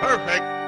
Perfect.